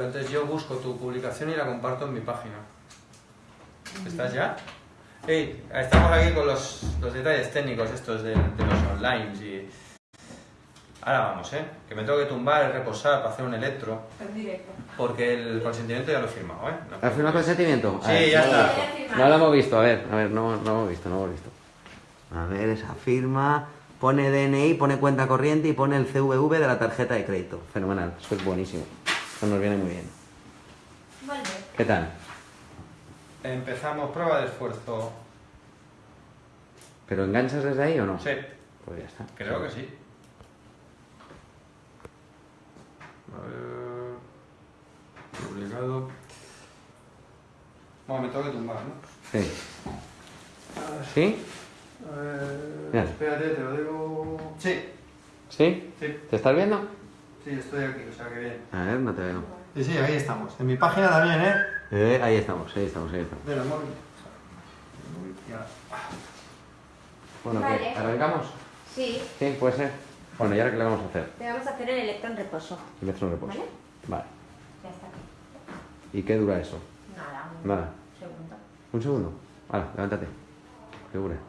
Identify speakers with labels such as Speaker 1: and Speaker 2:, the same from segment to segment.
Speaker 1: Entonces yo busco tu publicación y la comparto en mi página. ¿Estás ya? Hey, estamos aquí con los, los detalles técnicos estos de, de los online y... Ahora vamos, ¿eh? Que me tengo que tumbar, reposar para hacer un electro.
Speaker 2: En directo.
Speaker 1: Porque el consentimiento ya lo he firmado, ¿eh? No.
Speaker 3: ¿Has firmado consentimiento? A
Speaker 1: Sí,
Speaker 3: ver,
Speaker 1: ya está.
Speaker 3: No lo hemos visto, a ver, a ver, no, no lo hemos visto, no lo hemos visto. A ver, esa firma, pone DNI, pone cuenta corriente y pone el CVV de la tarjeta de crédito. Fenomenal, eso es buenísimo. Eso nos viene muy bien.
Speaker 2: Vale.
Speaker 3: ¿Qué tal?
Speaker 1: Empezamos prueba de esfuerzo.
Speaker 3: ¿Pero enganchas desde ahí o no?
Speaker 1: Sí,
Speaker 3: Pues ya está.
Speaker 1: creo que sí. A ver... Publicado... Bueno, me tengo que tumbar, ¿no?
Speaker 3: Sí. ¿Sí?
Speaker 1: A ver...
Speaker 3: Mira.
Speaker 1: Espérate, te lo digo... Sí,
Speaker 3: ¿Sí?
Speaker 1: sí,
Speaker 3: ¿Te estás viendo?
Speaker 1: Sí, estoy aquí, o sea que bien.
Speaker 3: A ver, no te veo.
Speaker 1: Sí, sí, ahí estamos. En mi página también, ¿eh?
Speaker 3: Eh, ahí estamos, ahí estamos, ahí estamos.
Speaker 1: De la móvil. Móvil, ya.
Speaker 3: Bueno, ¿qué?
Speaker 2: Vale.
Speaker 3: ¿Arrancamos?
Speaker 2: Sí,
Speaker 3: Sí, puede ser. Bueno, ¿y ahora qué le vamos a hacer?
Speaker 2: te vamos a hacer el electrón reposo.
Speaker 3: Electron reposo.
Speaker 2: ¿Vale?
Speaker 3: Vale.
Speaker 2: Ya está.
Speaker 3: ¿Y qué dura eso?
Speaker 2: Nada, un
Speaker 3: Nada.
Speaker 2: segundo.
Speaker 3: Un segundo. Vale, levántate. ¿Qué
Speaker 2: que esté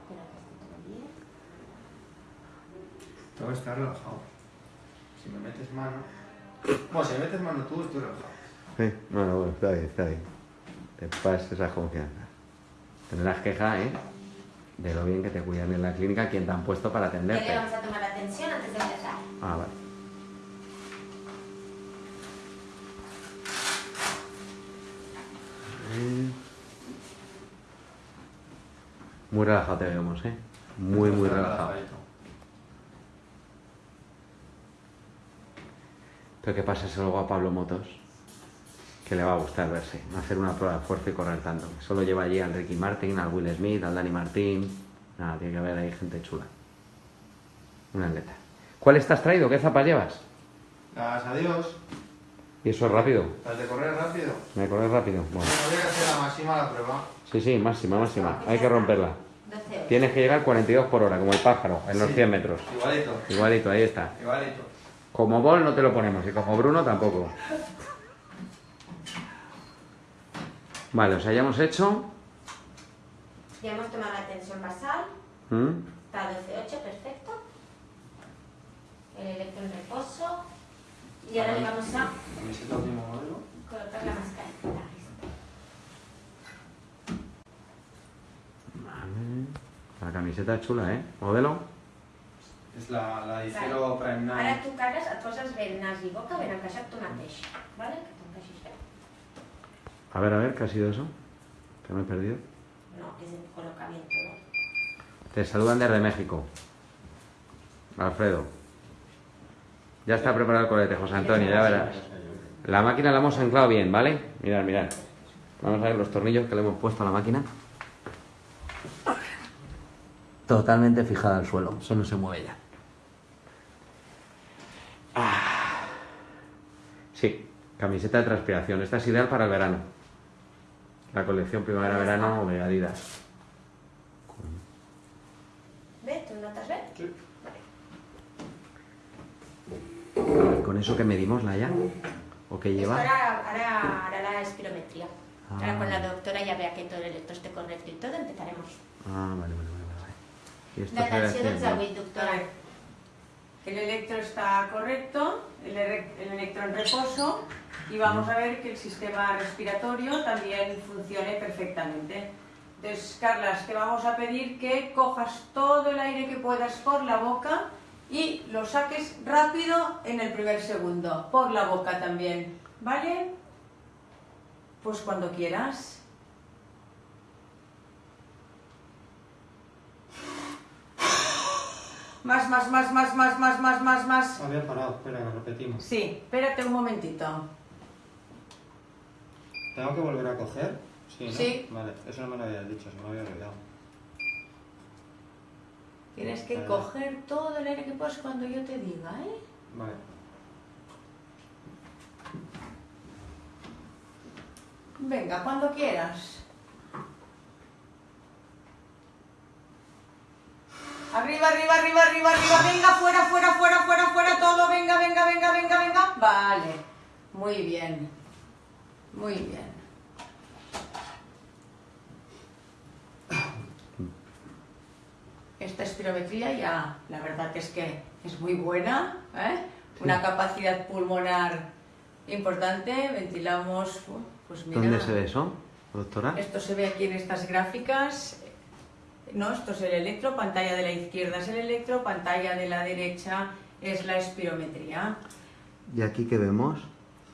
Speaker 2: todo
Speaker 1: estar relajado. Si me metes mano... Bueno, si me metes mano tú, estoy relajado.
Speaker 3: Sí, bueno, bueno, está bien, está bien. Te pases esa confianza. Tendrás queja, ¿eh? De lo bien que te cuidan en la clínica, quien te han puesto para
Speaker 2: Ya le
Speaker 3: atenderte.
Speaker 2: vamos a tomar la atención antes de empezar.
Speaker 3: Ah, vale. Muy relajado te vemos, ¿eh? Muy, muy relajado. Pero que pasa luego a Pablo Motos, que le va a gustar verse, hacer una prueba de fuerza y correr tanto. Solo lleva allí al Ricky Martin, al Will Smith, al Danny Martín. Nada, tiene que haber ahí gente chula. Una atleta. ¿Cuál estás traído? ¿Qué zapas llevas?
Speaker 1: Gracias a Dios.
Speaker 3: Y eso es rápido.
Speaker 1: ¿Las de correr rápido?
Speaker 3: Me corres rápido. Bueno.
Speaker 1: Bueno, voy a hacer la máxima la prueba.
Speaker 3: Sí, sí, máxima, máxima. Hay que romperla.
Speaker 2: 12 horas.
Speaker 3: Tienes que llegar 42 por hora, como el pájaro, en los
Speaker 1: Sí.
Speaker 3: 100 metros.
Speaker 1: Igualito.
Speaker 3: Igualito, ahí está.
Speaker 1: Igualito.
Speaker 3: Como Bol no te lo ponemos y como Bruno tampoco. Vale, o sea, ya hemos hecho.
Speaker 2: Ya hemos tomado la tensión basal.
Speaker 3: ¿Mm?
Speaker 2: Está 12.8, perfecto. El electrón reposo. Y ahora le vamos a
Speaker 1: Camiseta último modelo.
Speaker 2: colocar la mascarita.
Speaker 3: Vale. La camiseta es chula, ¿eh? ¿Modelo?
Speaker 1: És la, la
Speaker 2: Vale.
Speaker 1: Icero Prime
Speaker 2: Ara
Speaker 1: 9.
Speaker 2: tu cares, et poses bé nas i boca ben encaixat tu mateix. Vale? Que t'encaixis bé.
Speaker 3: A ver, a ver, ¿qué ha sido eso? Que me he perdido.
Speaker 2: No, que se coloca bien todo.
Speaker 3: Te saludan desde México. Alfredo. Ya está preparado el colete, José Antonio, ya verás. La máquina la hemos anclado bien, ¿vale? Mirad, mirad. Vamos a ver los tornillos que le hemos puesto a la máquina. Totalmente fijada al suelo, eso no se mueve ya. Sí, camiseta de transpiración. Esta es ideal para el verano. La colección primavera-verano de Adidas.
Speaker 2: Bé? Tu notes bé?
Speaker 1: Sí.
Speaker 2: Vale.
Speaker 3: ¿Con eso que medimos, Laia? ¿O qué
Speaker 2: Esto
Speaker 3: lleva?
Speaker 2: ahora, ahora hará la espirometría.
Speaker 3: Ah.
Speaker 2: Ahora con la doctora ya vea que todo el electro esté correcto y todo, empezaremos.
Speaker 3: Ah, vale, vale, vale. vale. I esto
Speaker 2: La dels avui, doctora.
Speaker 4: El electro está correcto, el electro en reposo y vamos a ver que el sistema respiratorio también funcione perfectamente. Entonces, Carlas, te vamos a pedir que cojas todo el aire que puedas por la boca y lo saques rápido en el primer segundo, por la boca también, ¿vale? Pues cuando quieras. Más, más, más, más, más, más, más, más, más.
Speaker 1: Había parado, espera, repetimos.
Speaker 4: Sí, espérate un momentito.
Speaker 1: ¿Tengo que volver a coger? Sí, ¿no?
Speaker 4: Sí.
Speaker 1: Vale, eso no me lo habías dicho, se me había olvidado.
Speaker 4: Tienes que
Speaker 1: Vale.
Speaker 4: coger todo el aire que puedas cuando yo te diga, ¿eh?
Speaker 1: Vale.
Speaker 4: Venga, cuando quieras. Arriba, arriba, arriba, arriba, arriba. Venga, fuera, fuera, fuera, fuera, fuera todo. Venga, venga, venga, venga, venga. Vale. Muy bien. Muy bien. Esta espirometría ya, la verdad es que es muy buena, ¿eh? una capacidad pulmonar importante, ventilamos, pues mira,
Speaker 3: ¿Dónde se ve eso, doctora?
Speaker 4: esto se ve aquí en estas gráficas, no, esto es el electro, pantalla de la izquierda es el electro, pantalla de la derecha es la espirometría.
Speaker 3: ¿Y aquí qué vemos?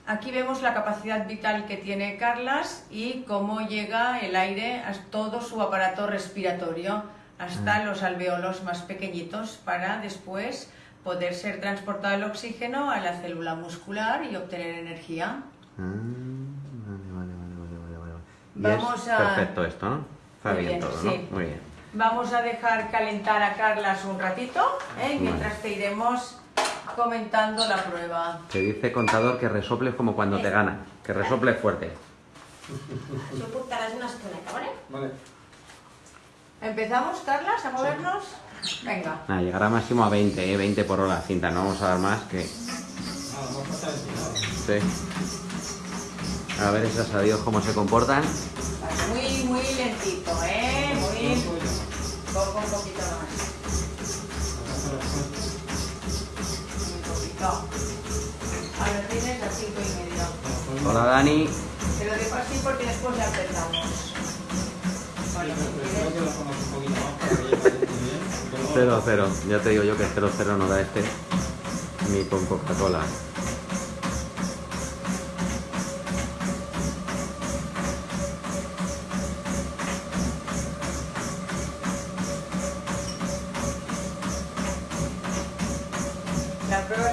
Speaker 4: Aquí vemos la capacidad vital que tiene Carlas y cómo llega el aire a todo su aparato respiratorio hasta
Speaker 3: Ah.
Speaker 4: los alveolos más pequeñitos para después poder ser transportado el oxígeno a la célula muscular y obtener energía.
Speaker 3: Vale, vale, vale, vale, vale, vale. Y
Speaker 4: Vamos a-
Speaker 3: perfecto esto, ¿no? Está bien,
Speaker 4: bien,
Speaker 3: todo,
Speaker 4: sí.
Speaker 3: ¿no? Muy bien.
Speaker 4: Vamos a dejar calentar a Carlas un ratito ¿eh? mientras te iremos comentando la prueba.
Speaker 3: Te dice contador que resoples como cuando te gana, que resoples fuerte.
Speaker 2: Yo portarás una estoneta, ¿vale?
Speaker 1: Vale.
Speaker 4: ¿Empezamos, Carlas, a movernos? Venga.
Speaker 3: Nada, llegará máximo a 20, ¿eh? 20 por hora cinta, no vamos a dar más que... Sí. A ver esas a Dios cómo se comportan.
Speaker 4: Muy, muy lentito, ¿eh? Muy... Poco, un poquito tienes las cinco y medio.
Speaker 3: Hola Dani.
Speaker 4: Te lo dejo así porque después ya empezamos. Quieres.
Speaker 3: Cero, cero. Ya te digo yo que cero, cero no da este. Ni con Coca-Cola.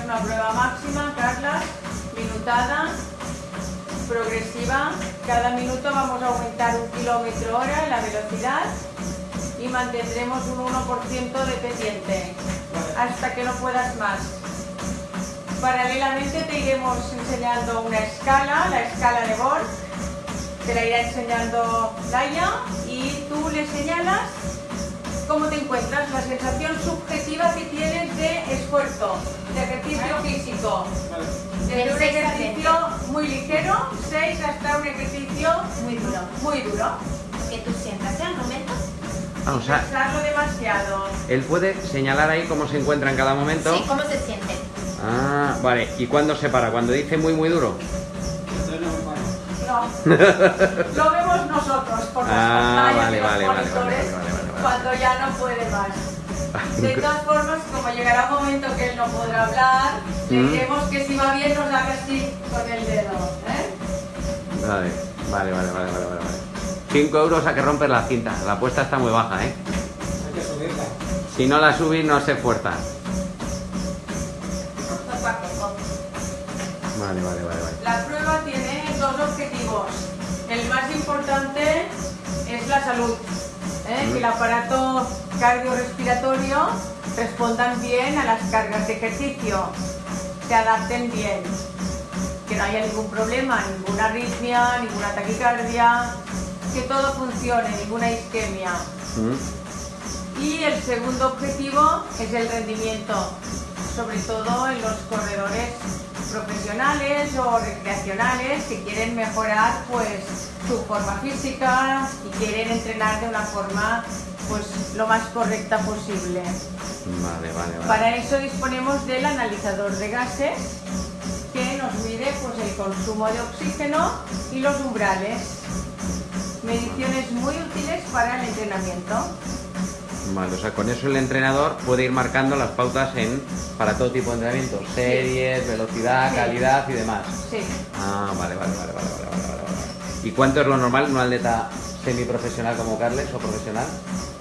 Speaker 4: Una prueba máxima, Carla, minutada, progresiva. Cada minuto vamos a aumentar un kilómetro hora la velocidad y mantendremos un 1% dependiente hasta que no puedas más. Paralelamente te iremos enseñando una escala, la escala de Borg. Te la irá enseñando Laia y tú le señalas cómo te encuentras, la sensación subjetiva que tienes de esfuerzo, de ejercicio físico. Desde un ejercicio muy ligero, 6 hasta un ejercicio
Speaker 2: Muy duro.
Speaker 4: muy duro.
Speaker 2: Que tú sientas al momento.
Speaker 3: Ah, o sea,
Speaker 4: demasiado.
Speaker 3: él puede señalar ahí cómo se encuentra en cada momento.
Speaker 2: Sí, ¿cómo se siente?
Speaker 3: Ah, vale. ¿Y cuándo se para? ¿Cuando dice muy, muy duro?
Speaker 4: No. Lo vemos nosotros por las
Speaker 3: Ah,
Speaker 4: pantallas
Speaker 3: vale,
Speaker 4: y los
Speaker 3: vale, vale, vale, vale.
Speaker 4: Cuando ya no puede más. De todas formas, como llegará un momento que él no podrá hablar, le
Speaker 3: Mm.
Speaker 4: diremos que si va bien nos haga así con el dedo. ¿eh?
Speaker 3: Vale, vale, vale, vale, vale, vale. 5 euros a que rompes la cinta. La apuesta está muy baja, ¿eh? Si no la subís, no se esfuerza. Vale, vale, vale, vale.
Speaker 4: La prueba tiene dos objetivos. El más importante es la salud, ¿eh? que el aparato cardiorrespiratorio respondan bien a las cargas de ejercicio, se adapten bien, que no haya ningún problema, ninguna arritmia, ninguna taquicardia, que todo funcione, ninguna isquemia.
Speaker 3: Mm.
Speaker 4: Y el segundo objetivo es el rendimiento, sobre todo en los corredores profesionales o recreacionales que quieren mejorar pues su forma física y quieren entrenar de una forma pues lo más correcta posible.
Speaker 3: Vale, vale, vale.
Speaker 4: Para eso disponemos del analizador de gases que nos mide pues el consumo de oxígeno y los umbrales. Mediciones muy útiles para el entrenamiento.
Speaker 3: Vale, o sea, con eso el entrenador puede ir marcando las pautas en para todo tipo de entrenamientos, series, velocidad, calidad y demás.
Speaker 4: Sí.
Speaker 3: Ah, vale, vale, vale, vale, vale, vale, vale. ¿Y cuánto es lo normal en un atleta semiprofesional como Carles o profesional?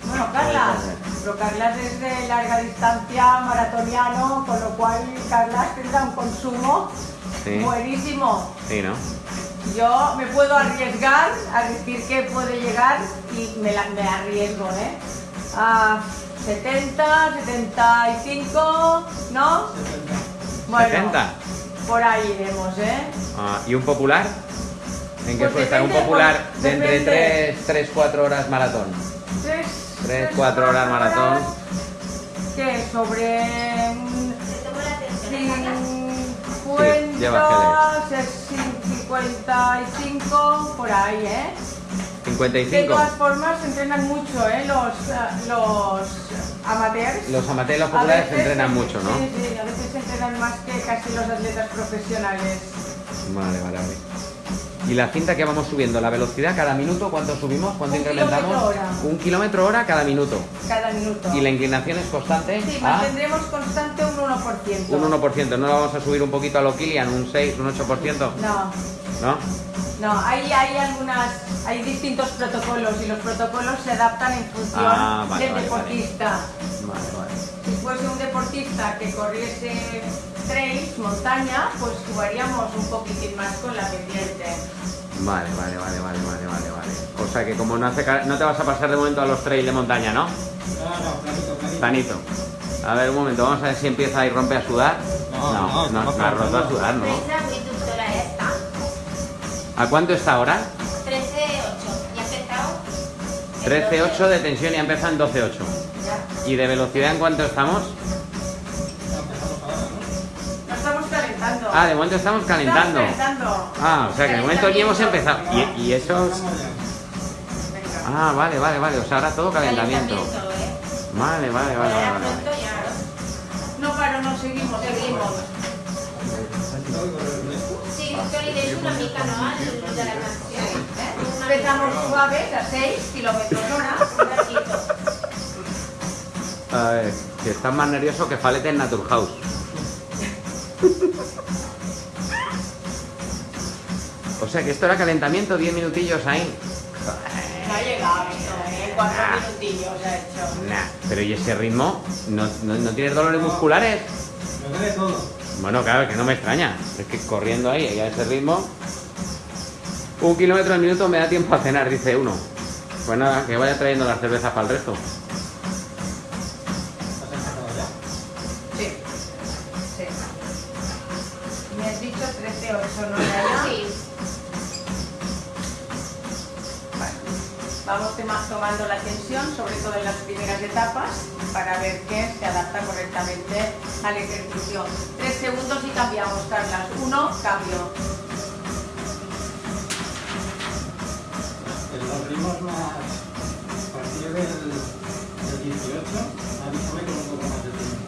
Speaker 4: Bueno, Carla, pero Carla es de larga distancia, maratoniano, con lo cual Carla tendrá un consumo buenísimo.
Speaker 3: Sí, ¿no?
Speaker 4: Yo me puedo arriesgar a decir que puede llegar y me, la, me arriesgo, ¿eh? A 70, 75, ¿no? Bueno,
Speaker 3: 70.
Speaker 4: por ahí iremos, ¿eh?
Speaker 3: Ah, ¿Y un popular? ¿En qué
Speaker 4: Pues
Speaker 3: suele estar un popular
Speaker 4: pues,
Speaker 3: de entre
Speaker 4: depende.
Speaker 3: 3, 4 horas maratón?
Speaker 4: Tres,
Speaker 3: Tres, cuatro horas maratón.
Speaker 4: ¿Qué? Sobre
Speaker 2: Carla.
Speaker 4: 50,
Speaker 3: lleva
Speaker 4: 60, 55, por ahí, ¿eh? De
Speaker 3: 55.
Speaker 4: todas formas, entrenan mucho, ¿eh? Los, ah, los amateurs.
Speaker 3: Los amateurs los populares
Speaker 4: veces-
Speaker 3: entrenan mucho, ¿no?
Speaker 4: Sí, sí, a veces entrenan más que casi los atletas profesionales.
Speaker 3: Vale, vale, vale. ¿Y la cinta que vamos subiendo? ¿La velocidad cada minuto? ¿Cuánto subimos? ¿Cuánto
Speaker 4: Un
Speaker 3: incrementamos?
Speaker 4: kilómetro hora.
Speaker 3: Un kilómetro hora cada minuto.
Speaker 4: Cada minuto.
Speaker 3: ¿Y la inclinación es constante?
Speaker 4: Sí,
Speaker 3: Ah,
Speaker 4: mantendremos constante un 1%.
Speaker 3: un 1%. ¿No la vamos a subir un poquito a lo Kilian? ¿Un 6, un 8%?
Speaker 4: No,
Speaker 3: ¿No?
Speaker 4: no, ahí hay algunas, hay distintos protocolos y los protocolos se adaptan en función
Speaker 3: Ah, vale,
Speaker 4: del
Speaker 3: vale,
Speaker 4: deportista.
Speaker 3: Vale, vale.
Speaker 4: Si fuese un deportista que corriese trails, montaña, pues jugaríamos un poquitín más con la pendiente.
Speaker 3: Vale, vale, vale, vale, vale, vale, vale. O sea que como no, hace, no te vas a pasar de momento a los trails de montaña, ¿no?
Speaker 5: No, no, planito, planito.
Speaker 3: Planito. A ver, un momento, vamos a ver si empieza y rompe a sudar.
Speaker 5: No,
Speaker 3: no,
Speaker 5: no,
Speaker 3: no, no ha roto a
Speaker 5: calentando.
Speaker 3: sudar, ¿no?
Speaker 2: Prensa muy inductora esta.
Speaker 3: ¿A cuánto está ahora?
Speaker 2: 13.8. ¿Ya ha empezado?
Speaker 3: 13.8 de tensión y ha empezado en 12.8.
Speaker 2: Ya.
Speaker 3: ¿Y de velocidad en cuánto estamos?
Speaker 4: Estamos calentando.
Speaker 3: Ah, de momento estamos calentando.
Speaker 4: Estamos calentando.
Speaker 3: Ah, o sea que de momento ni hemos empezado. Y, y eso... Ah, vale, vale, vale. O sea, ahora todo calentamiento.
Speaker 2: ¿eh?
Speaker 3: Vale, vale, vale, vale. vale.
Speaker 4: No paro, no seguimos, seguimos.
Speaker 2: Una mica, no? El de la canción. ¿eh? Una
Speaker 4: Empezamos
Speaker 2: mica.
Speaker 4: suaves a 6 kilómetros hora.
Speaker 2: Un ratito.
Speaker 3: A ver, que estás más nervioso que Falete en Naturhaus. O sea que esto era calentamiento, 10 minutillos ahí.
Speaker 4: No ha llegado esto, ¿eh? Cuatro minutillos ha hecho.
Speaker 3: Nah, pero ¿y ese ritmo? ¿No, no, no tienes dolores musculares?
Speaker 5: Me duele todo.
Speaker 3: Bueno, claro, que no me extraña. Es que corriendo ahí, ahí a ese ritmo. Un kilómetro al minuto me da tiempo a cenar, dice uno. Pues nada, que vaya trayendo las cervezas para el resto.
Speaker 4: Sí. Sí. Me has dicho 13-8, ¿no?
Speaker 2: Sí.
Speaker 4: Vale. Vamos tema- tomando la tensión, sobre todo en las primeras etapas, para ver que se adapta correctamente al ejercicio. Tres segundos y cambiamos, Carlas. Uno, cambio.
Speaker 5: En los ritmos más. A partir del, del 18, avísame con un poco más de tiempo.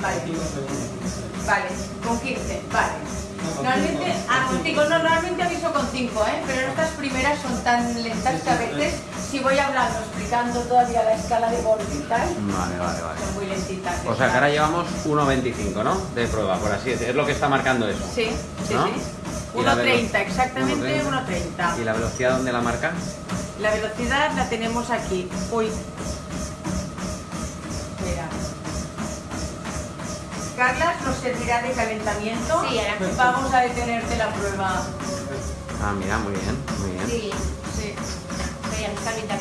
Speaker 4: Vale.
Speaker 5: 5 segundos.
Speaker 4: Vale, con 15, vale. Normalmente, ah,
Speaker 5: con
Speaker 4: contigo, no, normalmente aviso con 5, ¿eh? Pero estas primeras son tan lentas que a veces, si voy hablando, todavía la escala de tal,
Speaker 3: Vale, vale, vale.
Speaker 4: son muy lentitas.
Speaker 3: O sea que ahora llevamos 1.25, ¿no? De prueba, por así decirlo. Es lo que está marcando eso.
Speaker 4: Sí, sí,
Speaker 3: ¿No?
Speaker 4: sí.
Speaker 3: Y la
Speaker 4: 1.30,
Speaker 3: velo-
Speaker 4: exactamente
Speaker 3: 1.30.
Speaker 4: 1.30.
Speaker 3: ¿Y la velocidad dónde la marca?
Speaker 4: La velocidad la tenemos aquí. Uy. Espera. Carlas nos servirá de calentamiento.
Speaker 2: Sí, ahora.
Speaker 4: Vamos a detenerte la prueba.
Speaker 3: Ah, mira, muy bien, muy bien.
Speaker 2: Sí.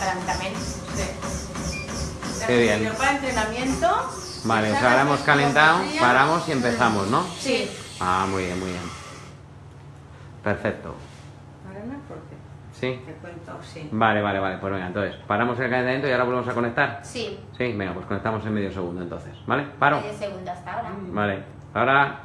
Speaker 2: Calentament.
Speaker 4: sí.
Speaker 3: Qué bien.
Speaker 4: para entrenamiento.
Speaker 3: Vale, o sea,
Speaker 4: Echar
Speaker 3: ahora hemos calentado, paramos y empezamos, ¿no?
Speaker 4: Sí.
Speaker 3: Ah, muy bien, muy bien. Perfecto.
Speaker 4: Ahora me acordé.
Speaker 3: ¿Sí?
Speaker 4: Te cuento, sí.
Speaker 3: Vale, vale, vale. Pues venga, entonces, paramos el calentamiento y ahora volvemos a conectar.
Speaker 2: Sí.
Speaker 3: Sí, venga, pues conectamos en medio segundo entonces, ¿vale? Paro.
Speaker 2: Medio segundo hasta ahora.
Speaker 3: Vale, ahora